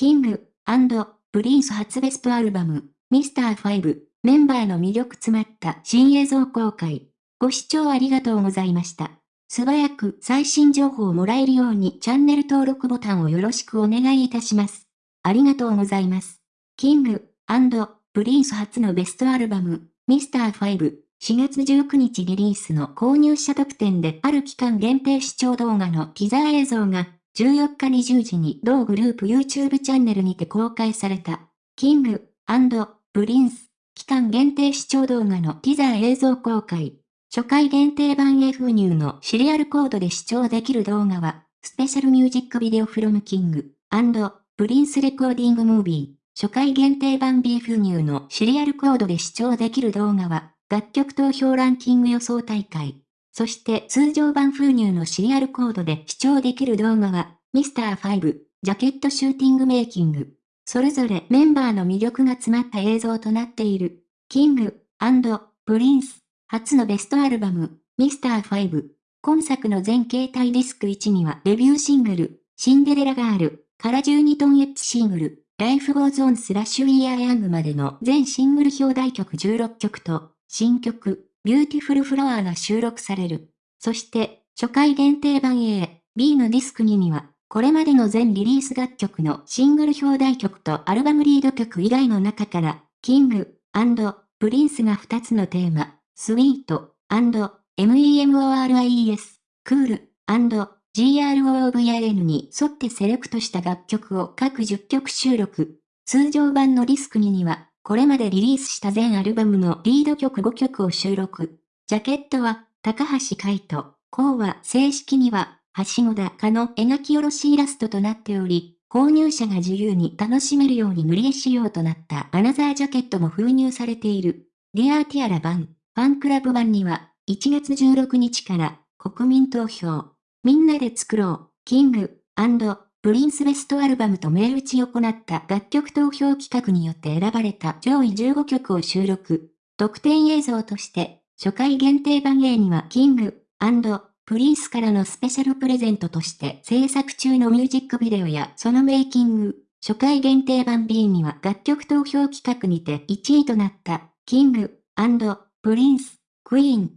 キングプリンス初ベストアルバム、ミスター5、メンバーの魅力詰まった新映像公開。ご視聴ありがとうございました。素早く最新情報をもらえるようにチャンネル登録ボタンをよろしくお願いいたします。ありがとうございます。キングプリンス初のベストアルバム、ミスター5、4月19日リリースの購入者特典である期間限定視聴動画のティザー映像が14日20時に同グループ YouTube チャンネルにて公開された、キングプリンス、期間限定視聴動画のティザー映像公開。初回限定版 F ニューのシリアルコードで視聴できる動画は、 Special Music Video from キングプリンス Recording Movie。初回限定版 B フニューのシリアルコードで視聴できる動画は、楽曲投票ランキング予想大会。そして通常盤封入のシリアルコードで視聴できる動画は、ミスター5、 Jacket Shooting Making。それぞれメンバーの魅力が詰まった映像となっている。キングプリンス、初のベストアルバム、ミスター5。今作の全形態ディスク1にはデビューシングル、シンデレラガール、から12トンエッジシングル、 Life goes on / We are young までの全シングル表題曲16曲と、新曲、 Beautiful Flower が収録される。そして、初回限定版 A、B のディスク2には、これまでの全リリース楽曲のシングル表題曲とアルバムリード曲以外の中から、キングプリンスが2つのテーマ、 Sweet & MEMORIES、 Cool & GROOVIN' に沿ってセレクトした楽曲を各10曲収録。通常版のディスク2には、これまでリリースした全アルバムのリード曲5曲を収録。ジャケットは、高橋海人、こうは正式には、橋本かの描き下ろしイラストとなっており、購入者が自由に楽しめるように塗り絵仕様となった。アナザージャケットも封入されている。ディアーティアラ版、ファンクラブ版には、1月16日から国民投票、みんなで作ろう、キング、プリンスベストアルバムと銘打ちを行った楽曲投票企画によって選ばれた上位15曲を収録。特典映像として、初回限定版 A にはキング、プリンスからのスペシャルプレゼントとして制作中のミュージックビデオやそのメイキング、初回限定版 B には楽曲投票企画にて1位となったキング、プリンス、クイーン、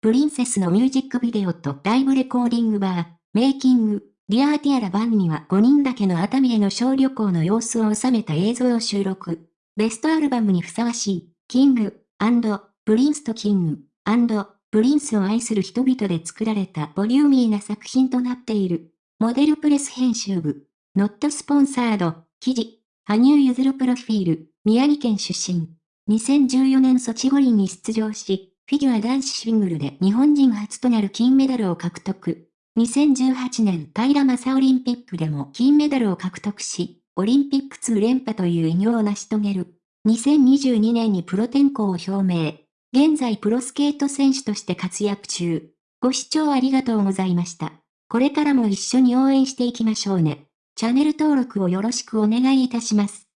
プリンセスのミュージックビデオとライブレコーディングバー、メイキング、 Dear Tiara 盤には5人だけの熱海への小旅行の様子を収めた映像を収録。ベストアルバムにふさわしい、キング、プリンスとキング、プリンスを愛する人々で作られたボリューミーな作品となっている。モデルプレス編集部、 Not Sponsored、記事、羽生結弦プロフィール、宮城県出身。2014年ソチ五輪に出場し、フィギュア男子シングルで日本人初となる金メダルを獲得。2018年平昌オリンピックでも金メダルを獲得し、オリンピック2連覇という偉業を成し遂げる。2022年にプロ転向を表明。現在プロスケート選手として活躍中。ご視聴ありがとうございました。これからも一緒に応援していきましょうね。チャンネル登録をよろしくお願いいたします。